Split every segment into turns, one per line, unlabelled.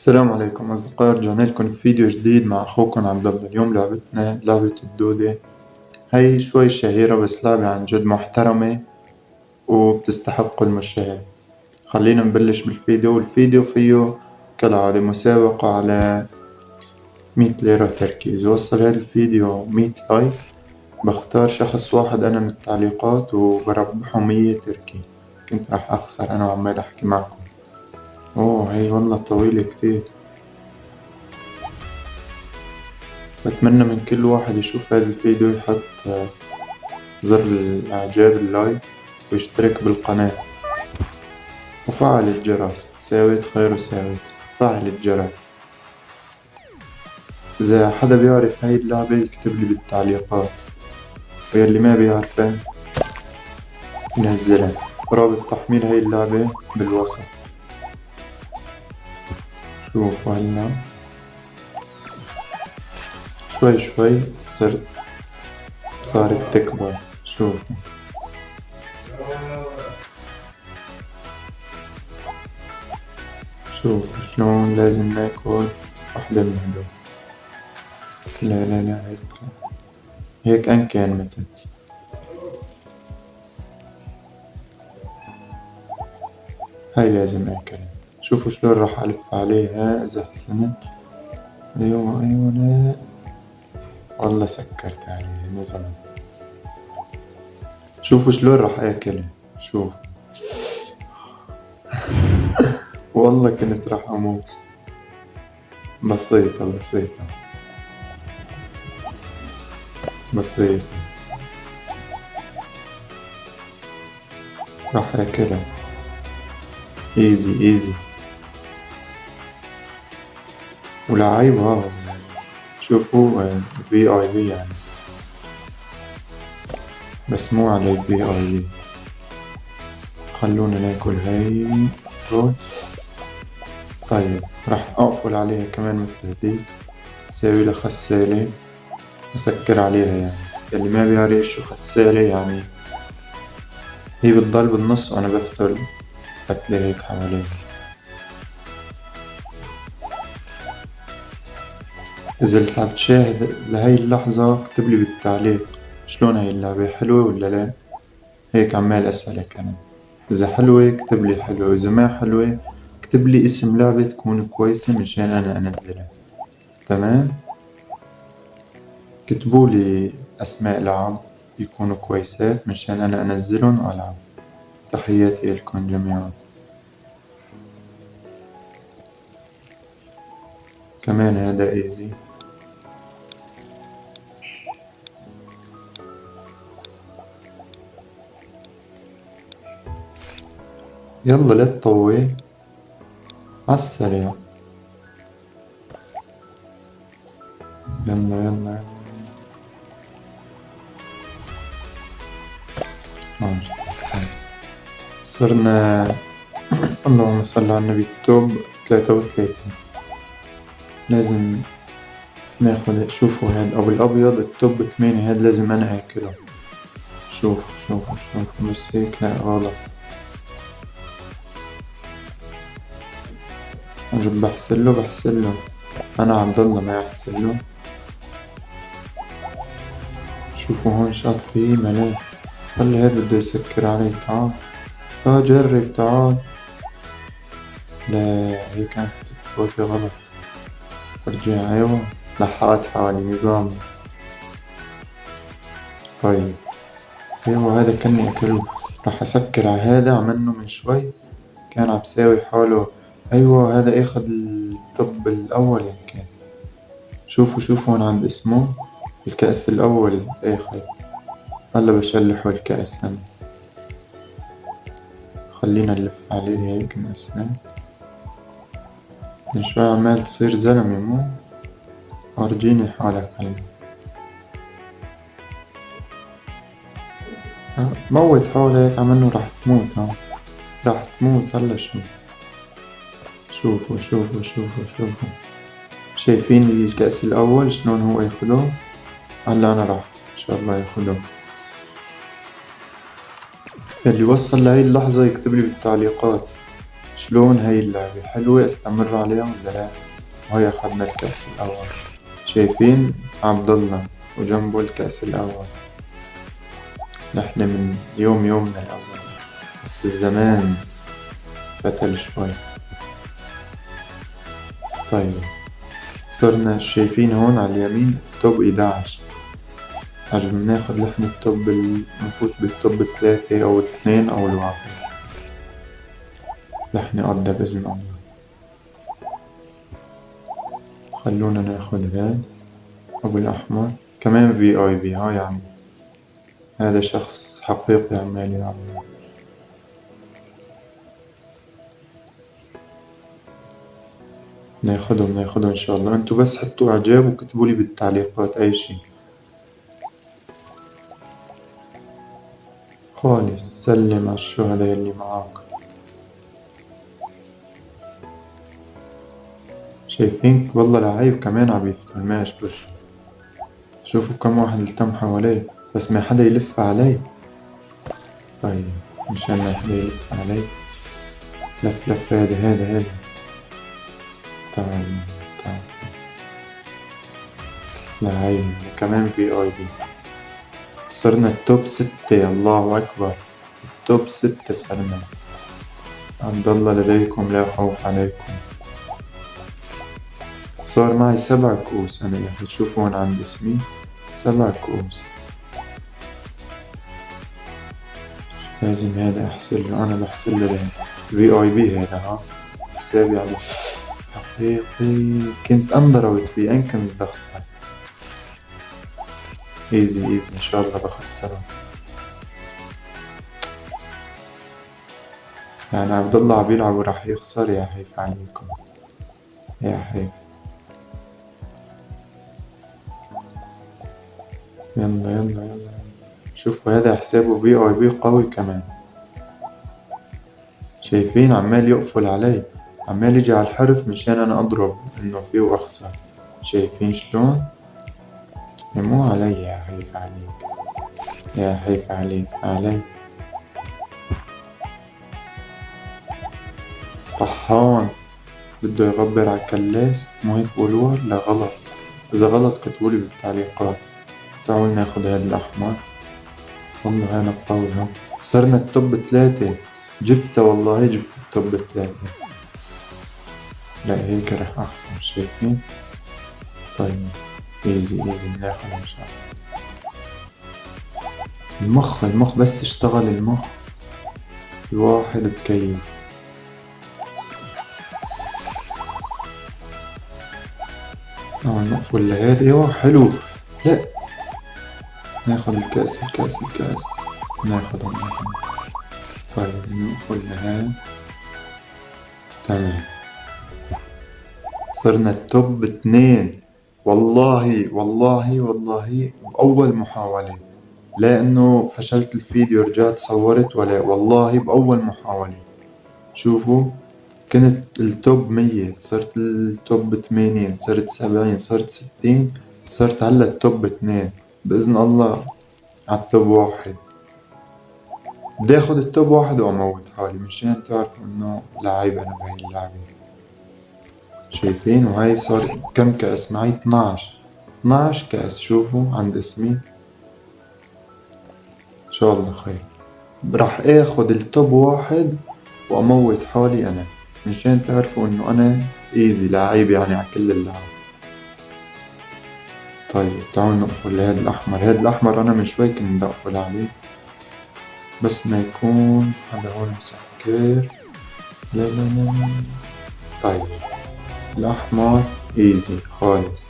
السلام عليكم أصدقائي رجعنا لكم في فيديو جديد مع أخوكم عبد الله. اليوم لعبتنا لعبة الدودة. هي شوي شهيرة بس لعبة عن جد محترمة وبتستحق المشاهدة. خلينا نبلش بالفيديو والفيديو فيه كالعادة مسابقة على مية ليرة تركي إذا وصل هذا الفيديو مية لايك. بختار شخص واحد أنا من التعليقات وبربحه مية تركي كنت راح أخسر أنا وعمال أحكي معكم. أوه هي والله طويلة كتير. بتمنى من كل واحد يشوف هذا الفيديو يحط زر الإعجاب اللايك ويشترك بالقناة. وفعل الجرس. ساويت خير وساويت فعل الجرس. إذا حدا بيعرف هاي اللعبة يكتبلي بالتعليقات. ويلي ما بيعرفها ينزلها رابط تحميل هاي اللعبة بالوصف. شوفوا هلا شوي شوي صرت صارت تكبر شوفوا شوفوا شلون لازم ناكل وحدة من هدول. لا لا لا هيك. هيك أن كان متت هاي لازم أكلها شوفوا شلون راح ألف عليها إذا حسنت. أيوة أيوة لا. والله سكرت عليها نزل شوفوا شلون راح آكلها. شوف. والله كنت راح أموت. بسيطة بسيطة. بسيطة. راح آكلها. ايزي ايزي ولعيب ها شوفوا في اي في يعني. بس مو على في اي في خلونا ناكل هاي. طيب راح أقفل عليها كمان مثل هدي تساوي لها خسالة. أسكر عليها يعني. اللي ما بيعرف شو خسالة يعني. هي بتضل بالنص وأنا بفتل فتلة هيك حواليها إذا لسه عم تشاهد لهي اللحظة اكتبلي بالتعليق شلون هاي اللعبة حلوة ولا لا. هيك عمال أسألك أنا. إذا حلوة اكتبلي حلوة. وإذا ما حلوة اكتبلي اسم لعبة تكون كويسة مشان أنا أنزلها. تمام؟ اكتبولي أسماء لعب يكونوا كويسات مشان أنا أنزلن وألعب تحياتي لكم جميعا. كمان هذا إيزي. يلا لا تطول عالسريع يلا يلا. صرنا اللهم صل على النبي. التوب ثلاثة وثلاثين لازم ناخد شوفوا هاد أو الأبيض التوب ثمانية هاد لازم أنا آكله شوفوا شوفوا شوفوا. بس هيك لا غلط. أجب بحسله بحسله أنا عبد الله ما يحسله شوفوا هون شاط فيه ملاك خلي هاد بده يسكر علي تعال. آه جرب تعال. لا هي كانت تتفوتي غلط. أرجع أيوه. لحقت حوالي نظام. طيب. أيوه هذا كان اكله راح أسكر على هذا عملنه من شوي. كان عم ساوي حاله أيوه هذا اخد الطب الأول يمكن شوفوا شوفوا هون عند اسمه الكأس الأول اخد هلا بشلحه الكأس هنا خلينا نلف عليه هيك نقسمه من شوي عمال تصير زلمة مو؟ ورجيني حالك هلا. موت حالك عمنو راح تموت ها. راح تموت هلا شو؟ شوفوا شوفوا شوفوا شوفوا. شايفين الكأس الأول شلون هو ياخده هلا أنا راح إن شاء الله ياخده اللي وصل لهي اللحظة يكتبلي بالتعليقات شلون هاي اللعبة حلوة استمر عليها ولا لا؟ وهي أخذنا الكأس الأول. شايفين؟ عبد الله وجنبه الكأس الأول. نحن من يوم يومنا الأول. بس الزمان فتل شوي. طيب. صرنا شايفين هون على اليمين توب 11 عجب ناخد نحن التوب نفوت بالتوب الثلاثة أو الاثنين أو الواحد. نحن قضى بإذن الله. خلونا ناخد هاد. أبو الأحمر. كمان في آي بي ها يعني. هذا شخص حقيقي عمال يلعب. ناخدهم ناخدهم إن شاء الله. أنتوا بس حطوا إعجاب وكتبوا لي بالتعليقات أي شي خالص. سلم على الشهداء اللي معاك. شايفين؟ والله لعيب كمان عم يفتح ما بش شوفوا كم واحد التم حواليه. بس ما حدا يلف علي. طيب مشان ما حدا يلف علي. لف لف هذا هذا هذا. تعال تعال لعيب كمان VIP صرنا ال top ستة الله أكبر. ال top ستة صرنا. عبد الله لديكم لا خوف عليكم. صار معي سبع كؤوس أنا اللي تشوفوا هون عند اسمي سبع كؤوس. لازم هذا أحسن له أنا بحسن له VIP هذا ها. حسابي على حقيقي كنت أندرويد فيه أين كنت بخسر ايزي ايزي إن شاء الله بخسره يعني عبد الله عم يلعب وراح يخسر يا حيف عليكم يا حيف يلا يلا يلا شوفوا هذا حسابه في اي بي قوي كمان. شايفين عمال يقفل علي. عمال يجي على الحرف مشان أنا أضرب إنه فيه وأخسر. شايفين شلون؟ مو علي يا حيف عليك. يا حيف عليك علي. طحان. بده يغبر على كلاس مو هيك بقولوها لا غلط. إذا غلط كتبولي بالتعليقات. تعالوا ناخد هاد الأحمر. والله أنا قوي ها صرنا ال top ثلاثة جبتها والله جبت ال top ثلاثة لا هيك رح أخسر شايفين طيب easy easy بناخد إن شاء الله. المخ المخ بس اشتغل المخ. الواحد بكيف آه نقفل لهاد أيوه حلو. لا. ناخد الكأس الكأس الكأس. ناخدهم طيب نقفل لهاد تمام. صرنا ال top اتنين والله والله والله بأول محاولة. لا إنه فشلت الفيديو رجعت صورت ولا والله بأول محاولة. شوفوا كنت ال top مية صرت ال top ثمانين صرت سبعين صرت ستين صرت هلأ ال top اثنين. بإذن الله عال top واحد. بدي اخد ال top واحد وأموت حالي مشان تعرفوا إنه لعيب أنا بهاي اللعبة. شايفين وهاي صار كم كأس؟ معي 12 12 كأس. شوفوا عند اسمي. إن شاء الله خير. راح آخد ال top واحد وأموت حالي أنا مشان تعرفوا إنه أنا ايزي لعيب يعني على كل اللعب. طيب تعالوا نقفل لهاد الأحمر. هاد الأحمر أنا من شوي كنت أقفل عليه. بس ما يكون هذا هون مسكر. لا لا لا. طيب. الأحمر إيزي خالص.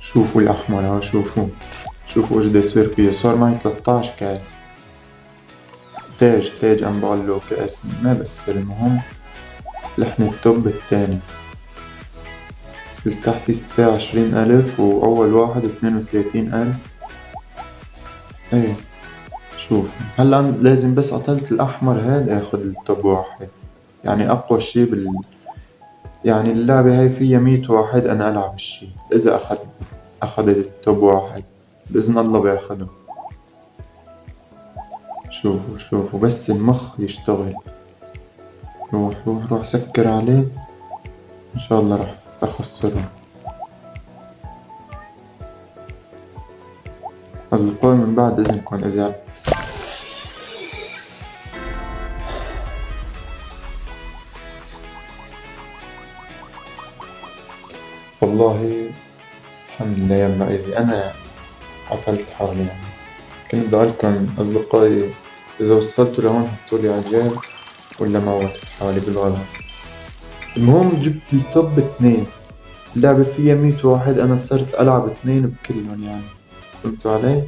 شوفوا الأحمر ها شوفوا. شوفوا إيش بده يصير فيه. صار معي 13 كاس. تاج تاج عم له كاس. ما بس المهم لحن التوب التاني. التحتي ستة وعشرين ألف وأول واحد اثنين وثلاثين ألف. إيه شوف هلا لازم بس قتلت الأحمر هاد اخد التوب واحد. يعني أقوى شي بال يعني اللعبة هاي فيها مية واحد أنا ألعب الشي إذا أخد أخدت التوب واحد بإذن الله باخده شوفوا شوفوا بس المخ يشتغل. روح روح روح سكر عليه. إن شاء الله راح أخسرهم أصدقائي من بعد إذنكم إذا والله الحمد لله إذا أنا قتلت حالي يعني. كنت بدي أقولكم أصدقائي إذا وصلتوا لهون حطولي إعجاب ولا موتت حالي بالغلط. المهم جبت ال top اثنين اللعبة فيها مية واحد أنا صرت ألعب اثنين بكلهم يعني. فهمتوا علي؟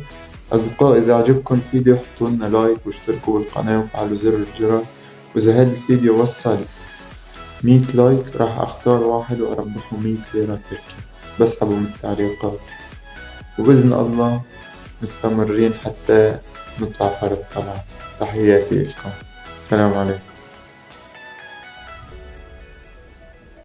أصدقائي إذا عجبكم الفيديو حطولنا like واشتركوا بالقناة وفعلوا زر الجرس. وإذا هذا الفيديو وصل مية لايك راح أختار واحد وأربحه مية ليرة تركي. بسحبه من التعليقات. وبإذن الله مستمرين حتى نطلع فرد طلعة تحياتي لكم. السلام عليكم.